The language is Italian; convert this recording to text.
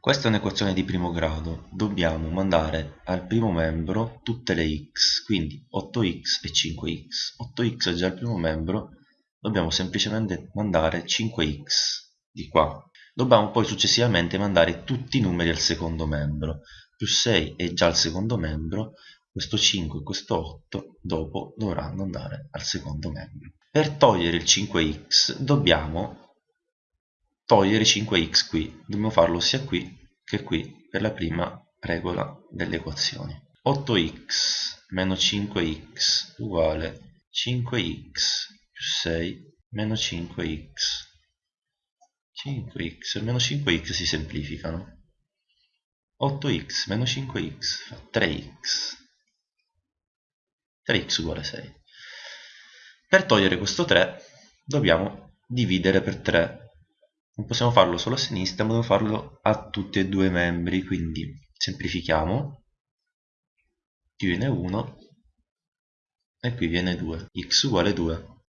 Questa è un'equazione di primo grado, dobbiamo mandare al primo membro tutte le x, quindi 8x e 5x. 8x è già il primo membro, dobbiamo semplicemente mandare 5x di qua. Dobbiamo poi successivamente mandare tutti i numeri al secondo membro. Più 6 è già il secondo membro, questo 5 e questo 8 dopo dovranno andare al secondo membro. Per togliere il 5x dobbiamo togliere 5x qui, dobbiamo farlo sia qui che qui per la prima regola delle equazioni. 8x meno 5x uguale 5x più 6 meno 5x. 5x e meno 5x si semplificano. 8x meno 5x fa 3x. 3x uguale 6. Per togliere questo 3 dobbiamo dividere per 3 non possiamo farlo solo a sinistra ma dobbiamo farlo a tutti e due i membri quindi semplifichiamo. Qui viene 1 e qui viene 2 x uguale 2